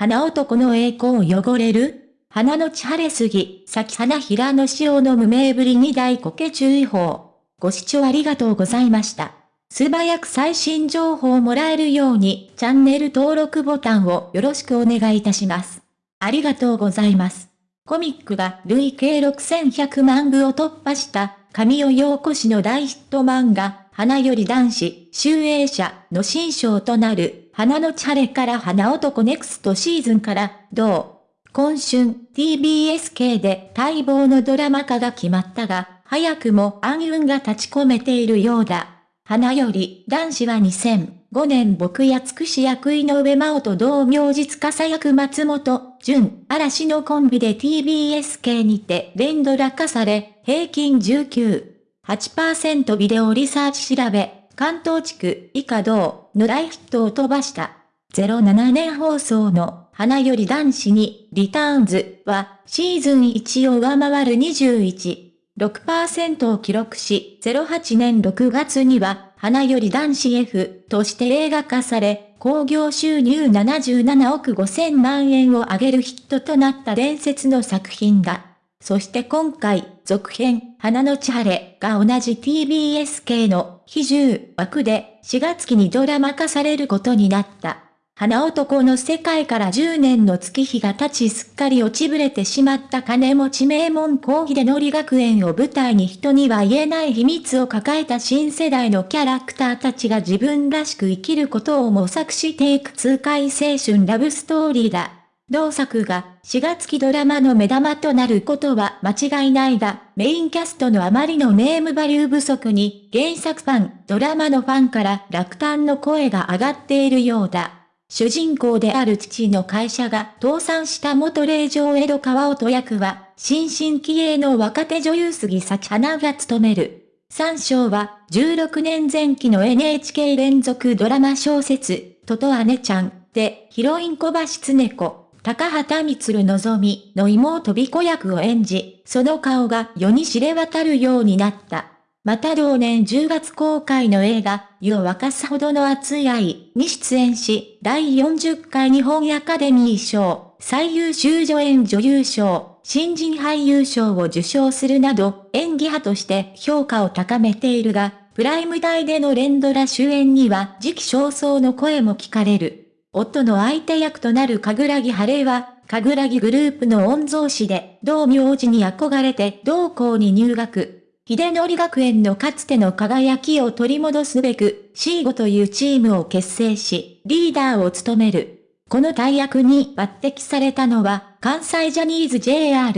花男の栄光を汚れる花の地晴れすぎ、咲き花平の潮の無名ぶりに大苔注意報。ご視聴ありがとうございました。素早く最新情報をもらえるようにチャンネル登録ボタンをよろしくお願いいたします。ありがとうございます。コミックが累計6100万部を突破した神尾陽子氏の大ヒット漫画、花より男子、集英社の新章となる、花のチャレから花男ネクストシーズンから、同、今春 TBS 系で待望のドラマ化が決まったが、早くも暗雲が立ち込めているようだ。花より男子は2005年僕やつくし役井上真央と同名実家役松本、純、嵐のコンビで TBS 系にて連ドラ化され、平均19.8%ビデオリサーチ調べ、関東地区以下同の大ヒットを飛ばした。07年放送の花より男子にリターンズはシーズン1を上回る21。6%を記録し、08年6月には、花より男子 F として映画化され、興行収入77億5000万円を上げるヒットとなった伝説の作品だ。そして今回、続編、花の千晴が同じ TBS 系の非重枠で4月期にドラマ化されることになった。花男の世界から10年の月日が経ちすっかり落ちぶれてしまった金持ち名門校秀則学園を舞台に人には言えない秘密を抱えた新世代のキャラクターたちが自分らしく生きることを模索していく痛快青春ラブストーリーだ。同作が4月期ドラマの目玉となることは間違いないが、メインキャストのあまりのネームバリュー不足に原作ファン、ドラマのファンから落胆の声が上がっているようだ。主人公である父の会社が倒産した元霊場江戸川音役は、新進気鋭の若手女優杉咲花が務める。三章は、16年前期の NHK 連続ドラマ小説、トト姉ちゃんで、ヒロイン小橋常子、高畑光のぞみの妹美子役を演じ、その顔が世に知れ渡るようになった。また同年10月公開の映画、湯を沸かすほどの熱い愛に出演し、第40回日本アカデミー賞、最優秀助演女優賞、新人俳優賞を受賞するなど、演技派として評価を高めているが、プライム台での連ドラ主演には時期尚早の声も聞かれる。夫の相手役となる神楽木晴れは、神楽木グループの御曹司で、同名字に憧れて同校に入学。秀則学園のかつての輝きを取り戻すべく、C5 というチームを結成し、リーダーを務める。この大役に抜擢されたのは、関西ジャニーズ JR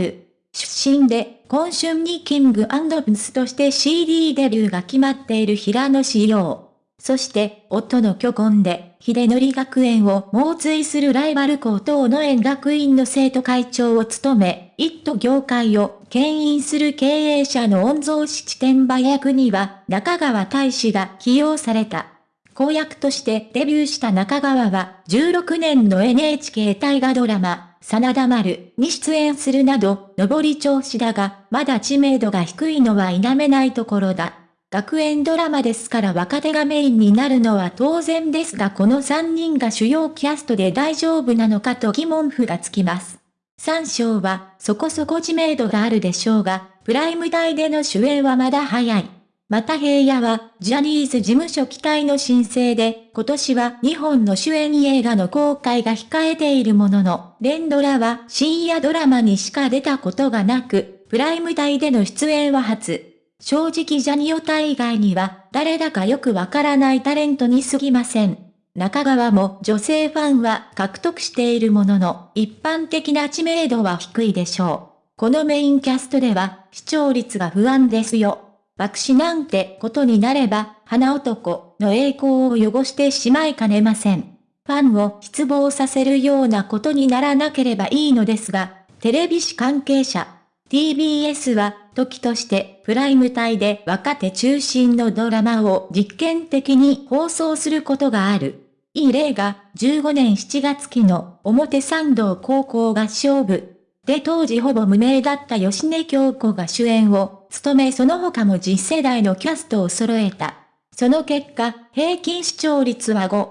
出身で、今春にキングプンスとして CD デビューが決まっている平野志陽。そして、夫の巨根で、秀則学園を猛追するライバル校等の園学院の生徒会長を務め、一都業界を牽引する経営者の御曹司地点馬役には、中川大使が起用された。公約としてデビューした中川は、16年の NHK 大河ドラマ、真田丸に出演するなど、上り調子だが、まだ知名度が低いのは否めないところだ。学園ドラマですから若手がメインになるのは当然ですがこの3人が主要キャストで大丈夫なのかと疑問符がつきます。三章はそこそこ知名度があるでしょうが、プライム台での主演はまだ早い。また平野は、ジャニーズ事務所期待の申請で、今年は2本の主演映画の公開が控えているものの、連ドラは深夜ドラマにしか出たことがなく、プライム台での出演は初。正直ジャニオタ以外には誰だかよくわからないタレントに過ぎません。中川も女性ファンは獲得しているものの一般的な知名度は低いでしょう。このメインキャストでは視聴率が不安ですよ。爆死なんてことになれば花男の栄光を汚してしまいかねません。ファンを失望させるようなことにならなければいいのですが、テレビ誌関係者、TBS は時としてプライム帯で若手中心のドラマを実験的に放送することがある。いい例が15年7月期の表参道高校合唱部で当時ほぼ無名だった吉根京子が主演を務めその他も実世代のキャストを揃えた。その結果、平均視聴率は5、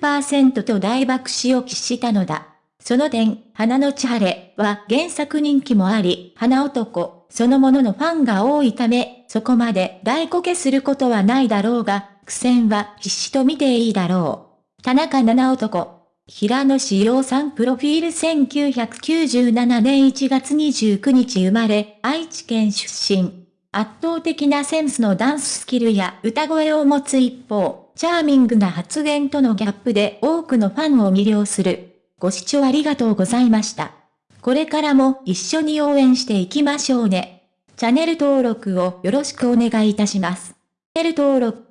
9%と大爆死を喫したのだ。その点、花の千晴れは原作人気もあり、花男、そのもののファンが多いため、そこまで大こけすることはないだろうが、苦戦は必至と見ていいだろう。田中七男。平野志陽さんプロフィール1997年1月29日生まれ、愛知県出身。圧倒的なセンスのダンススキルや歌声を持つ一方、チャーミングな発言とのギャップで多くのファンを魅了する。ご視聴ありがとうございました。これからも一緒に応援していきましょうね。チャンネル登録をよろしくお願いいたします。チャンネル登録